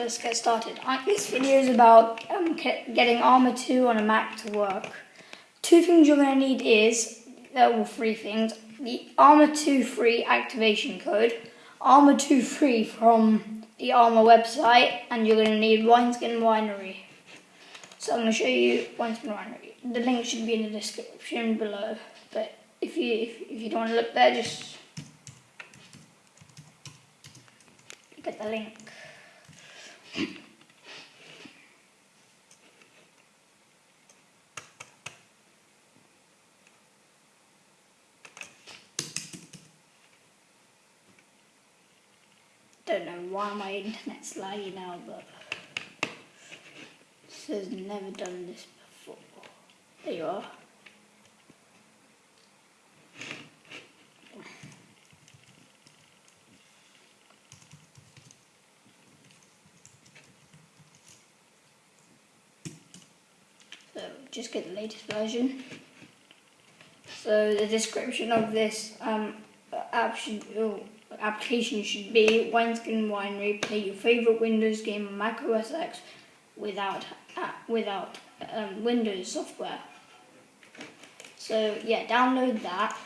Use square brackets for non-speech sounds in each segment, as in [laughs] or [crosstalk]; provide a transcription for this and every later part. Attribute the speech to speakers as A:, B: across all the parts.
A: Let's get started. This video is about um, getting Arma 2 on a Mac to work. Two things you're going to need is, uh, three things, the Arma 2 free activation code, Arma 2 free from the Arma website, and you're going to need Wineskin Winery. So I'm going to show you Wineskin Winery. The link should be in the description below, but if you, if, if you don't want to look there, just look at the link. Don't know why my internet's laggy now, but this has never done this before. There you are. So just get the latest version. So the description of this um, app should, oh, application should be Wineskin Winery. Play your favorite Windows game on Mac OS X without uh, without um, Windows software. So yeah, download that,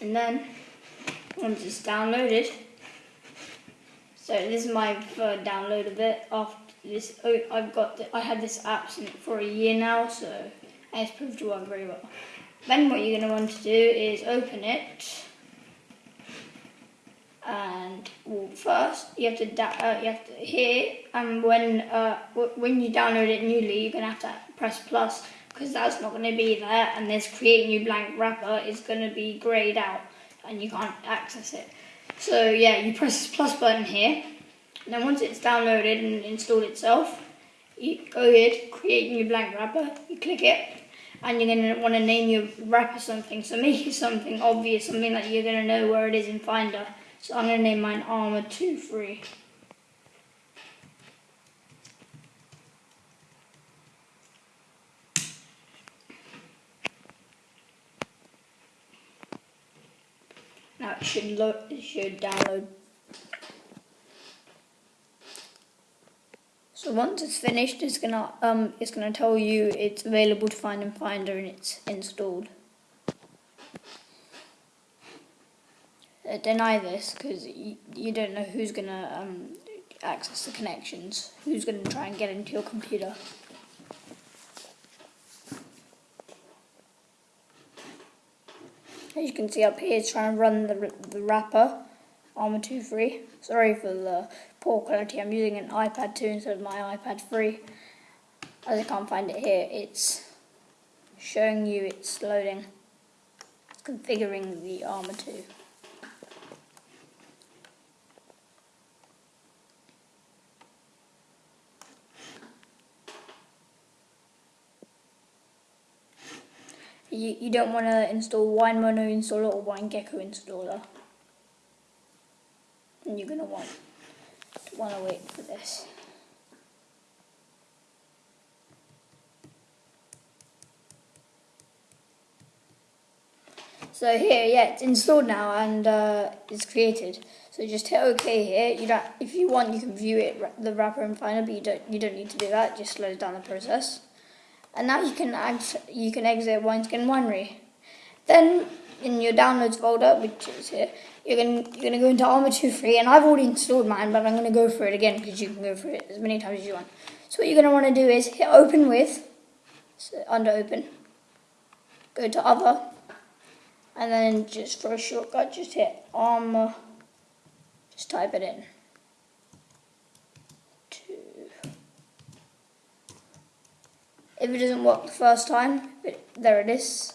A: and then once it's downloaded, so this is my third download of it. After this, oh, I've got the, I had this app for a year now, so it's proved to work very well. Then what you're going to want to do is open it and well, first you have to uh, you have to here and when uh, when you download it newly you're gonna have to press plus because that's not going to be there and this create new blank wrapper is going to be grayed out and you can't access it so yeah you press this plus button here then once it's downloaded and installed itself you go to create new blank wrapper you click it and you're going to want to name your wrapper something so [laughs] make it something obvious something that you're going to know where it is in finder so I'm going to name mine Arma 2 Free. Now it should load, it should download. Once it's finished, it's gonna um it's gonna tell you it's available to find in Finder and it's installed. uh, deny this because you, don't know who's to um, access the connections, who's to try and get into your computer. As you can see up here, it's trying to run the, the wrapper, Arma 2 free. Sorry for the poor quality, I'm using an iPad 2 instead of my iPad 3. As I can't find it here, it's showing you it's loading. It's configuring the Arma 2. you, you don't want to install WineMono installer or WineGecko installer. And you're going to want want to wait for this. So here, yeah, it's installed now and uh, it's created. So just hit OK here. You don't, if you want, you can view it the wrapper and Finder, but you don't you don't need to do that. Just slows down the process and now you can you can exit Wineskin Winery. Then in your downloads folder, which is here, you're gonna you're gonna go into Arma 2 free, and I've already installed mine, but I'm gonna go for it again because you can go for it as many times as you want. So what you're gonna want to do is hit Open with, so under Open, go to Other, and then just for a shortcut, just hit Arma, just type it in. If it doesn't work the first time, there it is.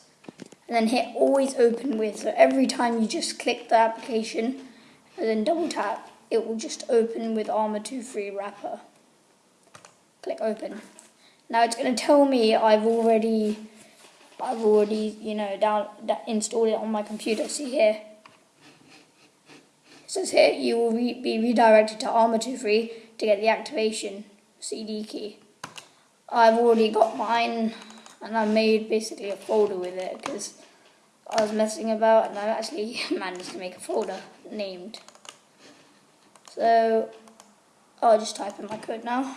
A: And then hit always open with. So every time you just click the application and then double tap, it will just open with Arma 2 free wrapper. Click open. Now it's going to tell me I've already, I've already, you know, down, installed it on my computer. See here. It says here you will re be redirected to Arma 2 free to get the activation CD key. I've already got mine and I made basically a folder with it because I was messing about and I've actually [laughs] managed to make a folder named. So I'll just type in my code now.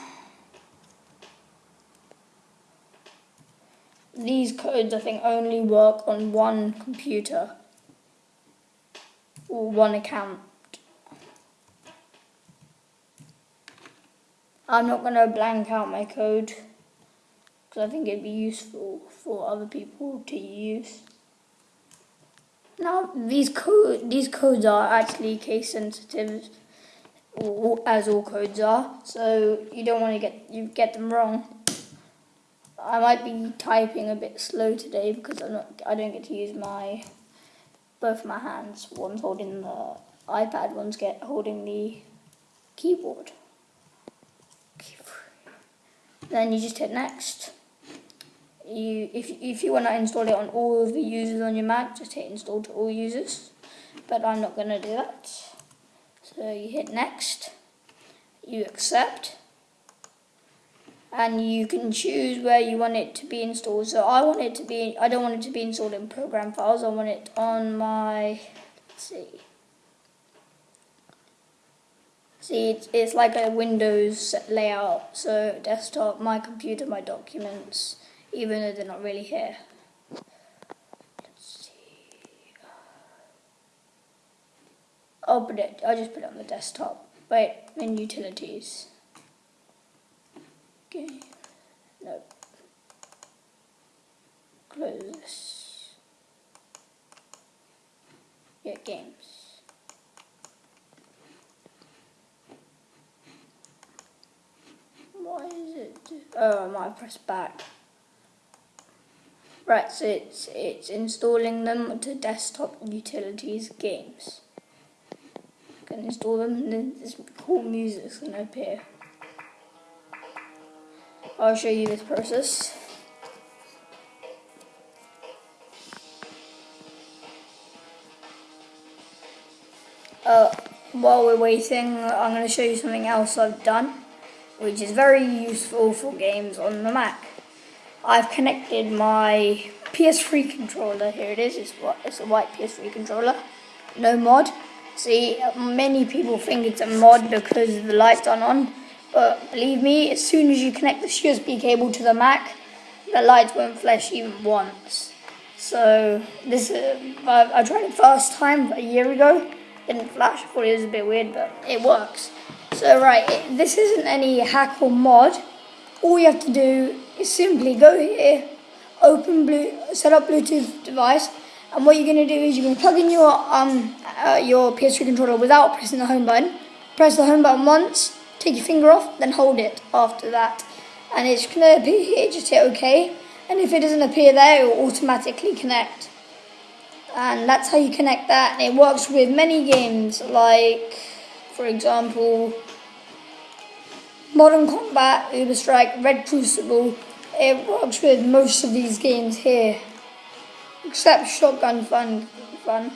A: These codes, I think, only work on one computer or one account. I'm not going to blank out my code because I think it'd be useful for other people to use. Now these code these codes are actually case sensitive, as all codes are. So you don't want to get you get them wrong. I might be typing a bit slow today because I'm not I don't get to use my both my hands. One's holding the iPad, one's get holding the keyboard. Then you just hit next you if if you want to install it on all of the users on your Mac, just hit install to all users. But I'm not going to do that. So you hit next, you accept, and you can choose where you want it to be installed. So I want it to be, I don't want it to be installed in program files. I want it on my, let's see. See, it's, it's like a Windows layout. So desktop, my computer, my documents, even though they're not really here. Let's see. I'll put it, I'll just put it on the desktop. Wait, in utilities. Okay, no. Close this. Yeah, games. Why is it? Oh, I might press back. Right, so it's, it's installing them to desktop utilities games. You can install them and then this cool music's to appear. I'll show you this process. Uh, while we're waiting, I'm going to show you something else I've done, which is very useful for games on the Mac. I've connected my PS3 controller. Here it is. It's it's a white PS3 controller. No mod. See, many people think it's a mod because the lights aren't on. But believe me, as soon as you connect this USB cable to the Mac, the lights won't flash even once. So this, uh, I, I tried it first time a year ago. Didn't flash. I thought it was a bit weird, but it works. So right, it, this isn't any hack or mod. All you have to do is simply go here, open blue, set up Bluetooth device, and what you're going to do is you're going to plug in your um uh, your PS3 controller without pressing the home button. Press the home button once, take your finger off, then hold it after that, and it's going to appear here. Just hit OK, and if it doesn't appear there, it will automatically connect. And that's how you connect that. And it works with many games, like, for example, Modern Combat, Uber Strike, Red Crucible, it works with most of these games here. Except Shotgun Fun. fun.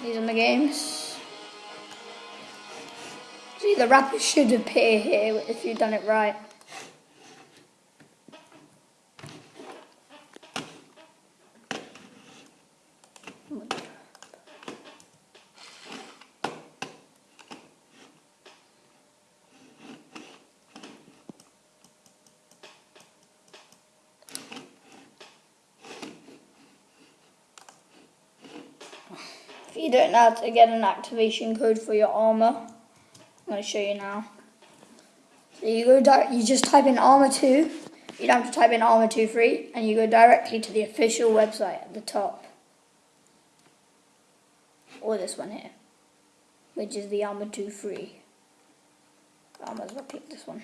A: These are the games. See, the wrapper should appear here if you've done it right. If you don't know how to get an activation code for your Arma, I'm going to show you now. So you go you just type in Arma 2. You don't have to type in Arma 2 free, and you go directly to the official website at the top. Or this one here, which is the Arma 2 free. I might as well click this one.